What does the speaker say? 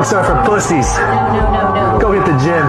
Pumps are for pussies. No, no, no, Go get the gym.